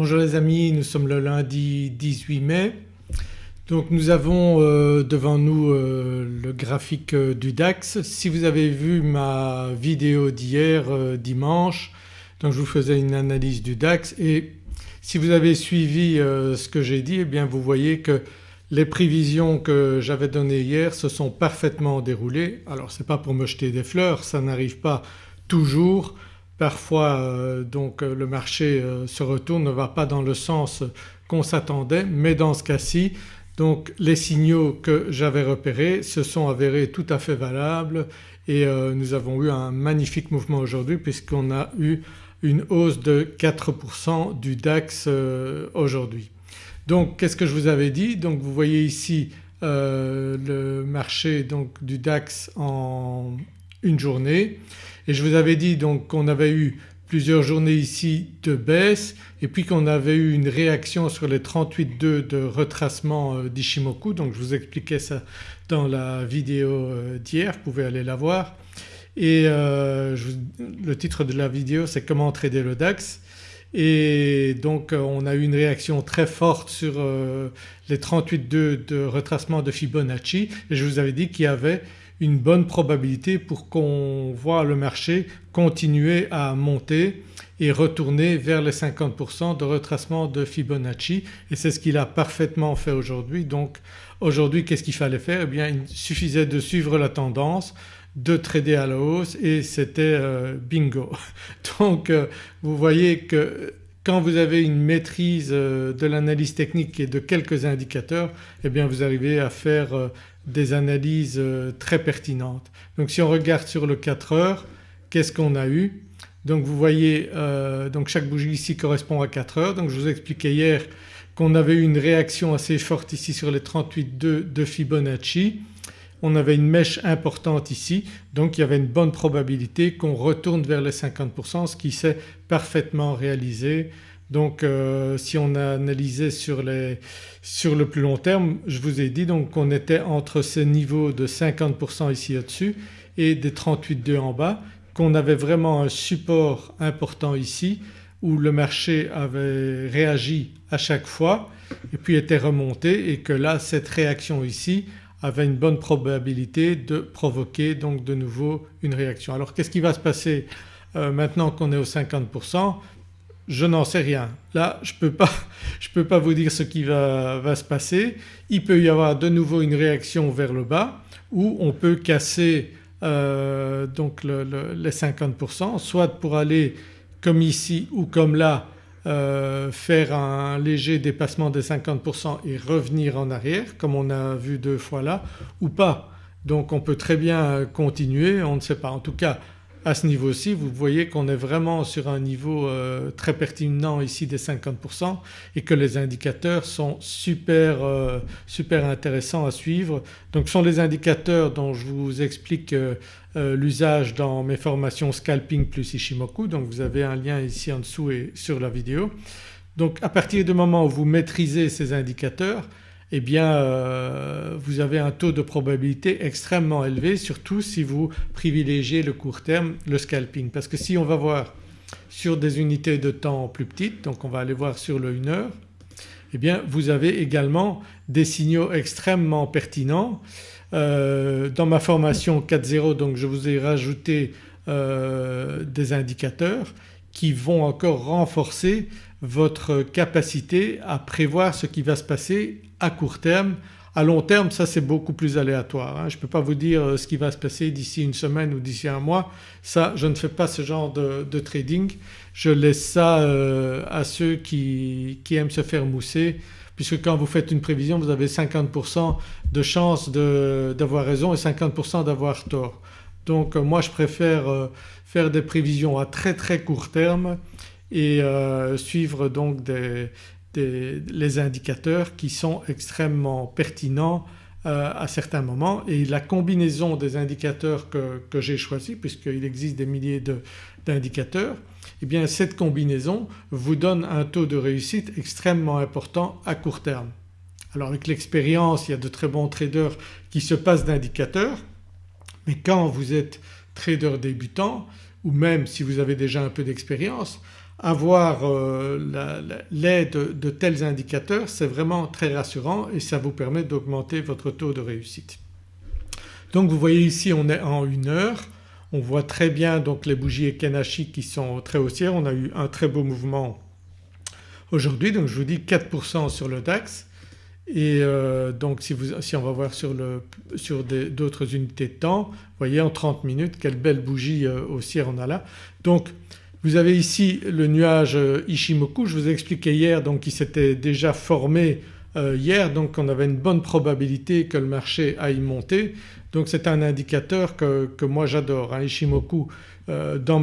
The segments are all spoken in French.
Bonjour les amis, nous sommes le lundi 18 mai. Donc nous avons euh, devant nous euh, le graphique euh, du DAX. Si vous avez vu ma vidéo d'hier dimanche je vous faisais une analyse du DAX et si vous avez suivi ce que j'ai dit eh bien vous voyez que les prévisions que j'avais données hier se sont parfaitement déroulées. Alors ce n'est pas pour me jeter des fleurs, ça n'arrive pas toujours Parfois euh, donc euh, le marché euh, se retourne, ne va pas dans le sens qu'on s'attendait mais dans ce cas-ci donc les signaux que j'avais repérés se sont avérés tout à fait valables et nous avons eu un magnifique mouvement aujourd'hui puisqu'on a eu une hausse de 4% du DAX aujourd'hui. Donc qu'est-ce que je vous avais dit? Donc vous voyez ici le marché donc du DAX en une journée et je vous avais dit donc qu'on avait eu plusieurs journées ici de baisse et puis qu'on avait eu une réaction sur les 38,2 de retracement euh, d'Ishimoku. Donc je vous expliquais ça dans la vidéo euh, d'hier, vous pouvez aller la voir. Et euh, le titre de la vidéo c'est comment trader le DAX. Et donc on a eu une réaction très forte sur les 38,2 de retracement de Fibonacci. Et je vous avais dit qu'il y avait une bonne probabilité pour qu'on voit le marché continuer à monter et retourner vers les 50% de retracement de Fibonacci et c'est ce qu'il a parfaitement fait aujourd'hui. Donc aujourd'hui qu'est-ce qu'il fallait faire? Eh bien il suffisait de suivre la tendance, de trader à la hausse et c'était euh, bingo. Donc euh, vous voyez que quand vous avez une maîtrise euh, de l'analyse technique et de quelques indicateurs eh bien vous arrivez à faire des analyses euh, très pertinentes. Donc si on regarde sur le 4 heures qu'est-ce qu'on a eu? Donc vous voyez donc chaque bougie ici correspond à 4 heures donc je vous expliquais hier qu'on avait eu une réaction assez forte ici sur les 38,2 de Fibonacci on avait une mèche importante ici donc il y avait une bonne probabilité qu'on retourne vers les 50% ce qui s'est parfaitement réalisé. Donc euh, si on a analysé sur, le plus long terme je vous ai dit donc qu'on était entre ces niveaux de 50% ici au-dessus et des 38,2 en bas qu'on avait vraiment un support important ici où le marché avait réagi à chaque fois et puis était remonté et que là cette réaction ici avait une bonne probabilité de provoquer donc de nouveau une réaction. Alors qu'est-ce qui va se passer euh, maintenant qu'on est au 50% je n'en sais rien. Là je ne peux, pas vous dire ce qui va, se passer. Il peut y avoir de nouveau une réaction vers le bas ou on peut casser euh, donc les 50% soit pour aller comme ici ou comme là euh, faire un léger dépassement des 50% et revenir en arrière comme on a vu deux fois là ou pas. Donc on peut très bien continuer, on ne sait pas. En tout cas à ce niveau-ci vous voyez qu'on est vraiment sur un niveau euh, très pertinent ici des 50% et que les indicateurs sont super, euh, super intéressants à suivre. Donc ce sont les indicateurs dont je vous explique euh, l'usage dans mes formations Scalping plus Ishimoku donc vous avez un lien ici en dessous et sur la vidéo. Donc à partir du moment où vous maîtrisez ces indicateurs eh bien euh, vous avez un taux de probabilité extrêmement élevé surtout si vous privilégiez le court terme, le scalping. Parce que si on va voir sur des unités de temps plus petites donc on va aller voir sur le 1 heure eh bien vous avez également des signaux extrêmement pertinents. Euh, dans ma formation 4.0 donc je vous ai rajouté euh, des indicateurs qui vont encore renforcer votre capacité à prévoir ce qui va se passer à court terme. À long terme ça c'est beaucoup plus aléatoire. Hein. Je ne peux pas vous dire euh, ce qui va se passer d'ici une semaine ou d'ici un mois. Ça je ne fais pas ce genre de, trading. Je laisse ça euh, à ceux qui, aiment se faire mousser puisque quand vous faites une prévision vous avez 50% de chance d'avoir raison et 50% d'avoir tort. Donc euh, moi je préfère faire des prévisions à très très court terme et suivre donc les indicateurs qui sont extrêmement pertinents euh, à certains moments et la combinaison des indicateurs que, que j'ai choisi puisqu'il existe des milliers d'indicateurs et eh bien cette combinaison vous donne un taux de réussite extrêmement important à court terme. Alors avec l'expérience il y a de très bons traders qui se passent d'indicateurs mais quand vous êtes trader débutant ou même si vous avez déjà un peu d'expérience avoir l'aide de tels indicateurs c'est vraiment très rassurant et ça vous permet d'augmenter votre taux de réussite. Donc vous voyez ici on est en une heure, on voit très bien donc les bougies Ekenashi qui sont très haussières, on a eu un très beau mouvement aujourd'hui donc je vous dis 4% sur le DAX et euh, donc si, on va voir sur, d'autres unités de temps, vous voyez en 30 minutes quelle belle bougie euh, haussière on a là. Donc vous avez ici le nuage euh, Ishimoku, je vous ai expliqué hier donc il s'était déjà formé hier donc on avait une bonne probabilité que le marché aille monter donc c'est un indicateur que, moi j'adore. Hein. Ishimoku dans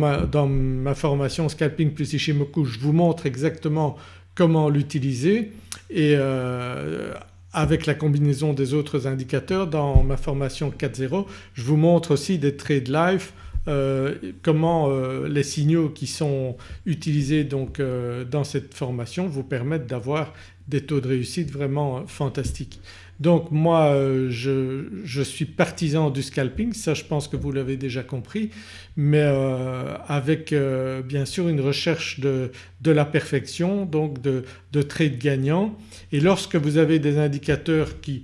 ma formation Scalping plus Ishimoku je vous montre exactement comment l'utiliser et euh, avec la combinaison des autres indicateurs dans ma formation 4.0 je vous montre aussi des trades live euh, comment euh, les signaux qui sont utilisés donc dans cette formation vous permettent d'avoir des taux de réussite vraiment fantastiques. Donc moi euh, je, suis partisan du scalping, ça je pense que vous l'avez déjà compris mais euh, avec euh, bien sûr une recherche de, la perfection donc de, de trades gagnants et lorsque vous avez des indicateurs qui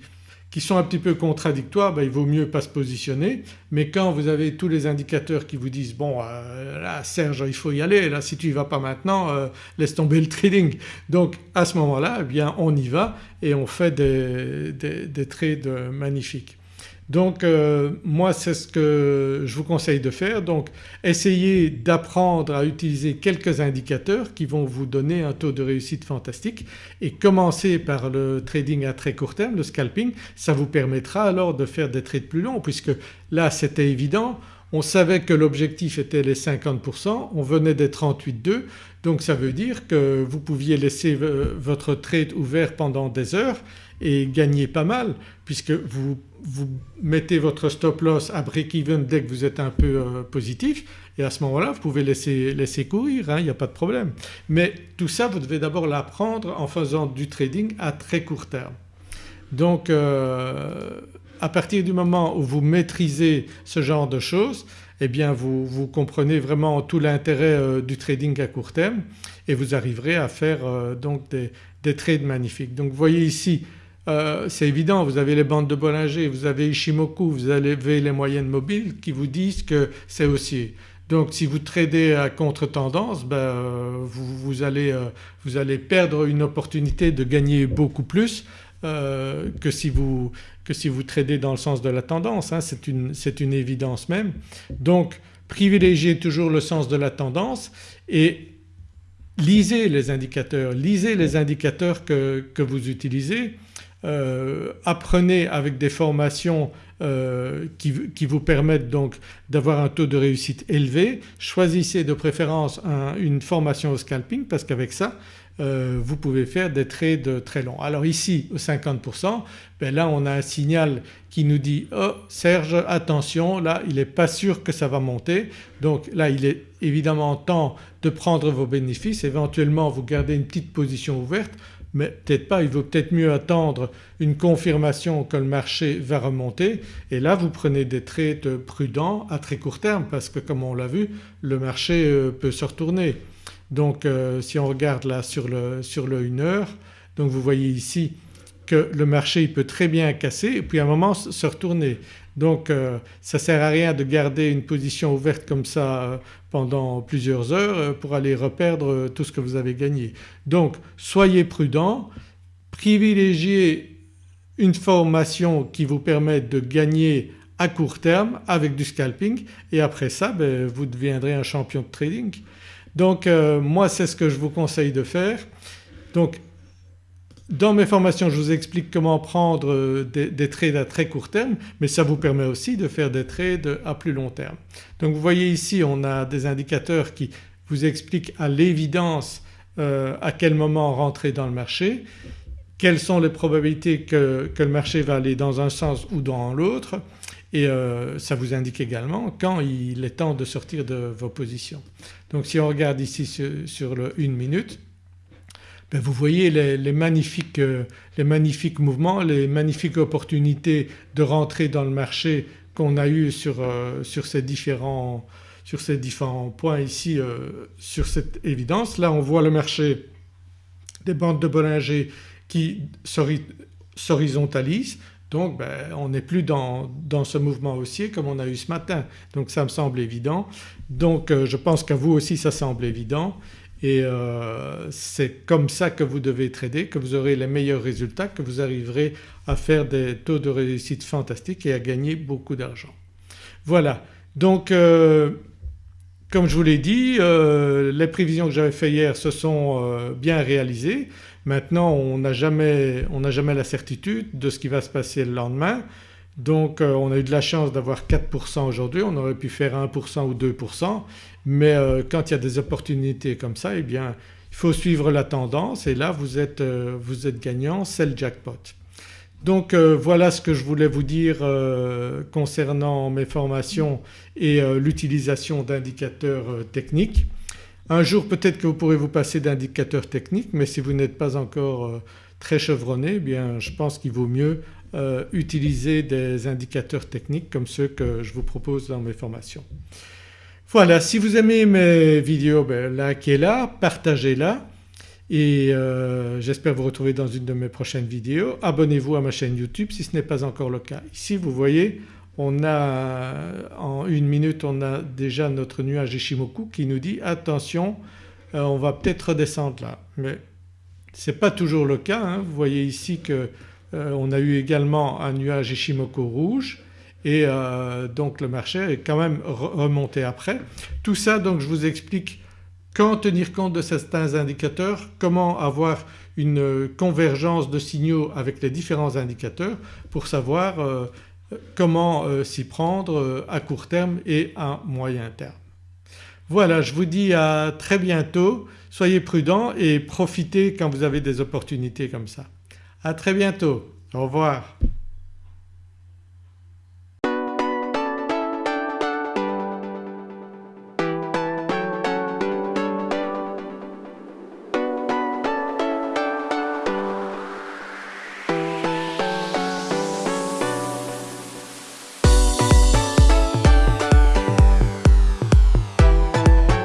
qui sont un petit peu contradictoires ben, il vaut mieux pas se positionner mais quand vous avez tous les indicateurs qui vous disent bon euh, là Serge il faut y aller là si tu y vas pas maintenant euh, laisse tomber le trading. Donc à ce moment-là eh bien on y va et on fait des, des trades magnifiques. Donc euh, moi c'est ce que je vous conseille de faire. Donc essayez d'apprendre à utiliser quelques indicateurs qui vont vous donner un taux de réussite fantastique. Et commencez par le trading à très court terme, le scalping, ça vous permettra alors de faire des trades plus longs puisque là c'était évident on savait que l'objectif était les 50%, on venait des 38,2 donc ça veut dire que vous pouviez laisser votre trade ouvert pendant des heures et gagner pas mal puisque vous, vous mettez votre stop loss à break-even dès que vous êtes un peu euh, positif et à ce moment-là vous pouvez laisser, laisser courir, hein, il n'y a pas de problème. Mais tout ça vous devez d'abord l'apprendre en faisant du trading à très court terme. Donc euh, à partir du moment où vous maîtrisez ce genre de choses eh bien vous, vous comprenez vraiment tout l'intérêt euh, du trading à court terme et vous arriverez à faire donc des, des trades magnifiques. Donc vous voyez ici euh, c'est évident vous avez les bandes de Bollinger, vous avez Ishimoku, vous avez les moyennes mobiles qui vous disent que c'est haussier. Donc si vous tradez à contre-tendance ben, euh, vous, euh, vous, allez, perdre une opportunité de gagner beaucoup plus que si, vous, que, si vous, tradez dans le sens de la tendance, hein. c'est une, une, évidence même. Donc privilégiez toujours le sens de la tendance et lisez les indicateurs, lisez les indicateurs que, que vous utilisez euh, apprenez avec des formations euh, qui, vous permettent donc d'avoir un taux de réussite élevé, choisissez de préférence une formation au scalping parce qu'avec ça euh, vous pouvez faire des trades très longs. Alors ici au 50% ben là on a un signal qui nous dit oh Serge attention là il n'est pas sûr que ça va monter donc là il est évidemment temps de prendre vos bénéfices éventuellement vous gardez une petite position ouverte mais peut-être pas, il vaut peut-être mieux attendre une confirmation que le marché va remonter et là vous prenez des trades prudents à très court terme parce que comme on l'a vu le marché euh, peut se retourner. Donc euh, si on regarde là sur le, sur le 1 heure donc vous voyez ici que le marché peut très bien casser et puis à un moment se retourner. Donc euh, ça ne sert à rien de garder une position ouverte comme ça euh, pendant plusieurs heures euh, pour aller reperdre tout ce que vous avez gagné. Donc soyez prudent, privilégiez une formation qui vous permette de gagner à court terme avec du scalping et après ça ben, vous deviendrez un champion de trading. Donc moi c'est ce que je vous conseille de faire. Donc dans mes formations je vous explique comment prendre euh, des, trades à très court terme mais ça vous permet aussi de faire des trades à plus long terme. Donc vous voyez ici on a des indicateurs qui vous expliquent à l'évidence euh, à quel moment rentrer dans le marché, quelles sont les probabilités que, le marché va aller dans un sens ou dans l'autre et euh, ça vous indique également quand il est temps de sortir de vos positions. Donc si on regarde ici sur, sur le 1 minute ben, vous voyez les, magnifiques, euh, les, magnifiques, mouvements, les magnifiques opportunités de rentrer dans le marché qu'on a eu sur, euh, ces différents, points ici sur cette évidence. Là on voit le marché des bandes de Bollinger qui s'horizontalisent donc ben, on n'est plus dans, ce mouvement haussier comme on a eu ce matin donc ça me semble évident. Donc je pense qu'à vous aussi ça semble évident et euh, c'est comme ça que vous devez trader, que vous aurez les meilleurs résultats, que vous arriverez à faire des taux de réussite fantastiques et à gagner beaucoup d'argent. Voilà donc euh, comme je vous l'ai dit euh, les prévisions que j'avais fait hier se sont bien réalisées. Maintenant on n'a jamais, jamais, la certitude de ce qui va se passer le lendemain donc on a eu de la chance d'avoir 4% aujourd'hui, on aurait pu faire 1% ou 2% mais euh, quand il y a des opportunités comme ça eh bien il faut suivre la tendance. Et là vous êtes, euh, vous êtes gagnant, c'est le jackpot. Donc euh, voilà ce que je voulais vous dire concernant mes formations et l'utilisation d'indicateurs techniques. Un jour peut-être que vous pourrez vous passer d'indicateurs techniques. Mais si vous n'êtes pas encore très chevronné eh bien je pense qu'il vaut mieux utiliser des indicateurs techniques comme ceux que je vous propose dans mes formations. Voilà si vous aimez mes vidéos ben, likez-la, partagez-la et euh, j'espère vous retrouver dans une de mes prochaines vidéos. Abonnez-vous à ma chaîne YouTube si ce n'est pas encore le cas. Ici vous voyez on a en une minute on a déjà notre nuage Ishimoku qui nous dit attention euh, on va peut-être redescendre là mais ce n'est pas toujours le cas. Hein. Vous voyez ici qu'on euh, a eu également un nuage Ishimoku rouge et euh, donc le marché est quand même remonté après. Tout ça donc je vous explique quand tenir compte de certains indicateurs, comment avoir une convergence de signaux avec les différents indicateurs pour savoir euh, comment euh, s'y prendre à court terme et à moyen terme. Voilà je vous dis à très bientôt, soyez prudents et profitez quand vous avez des opportunités comme ça. À très bientôt, au revoir.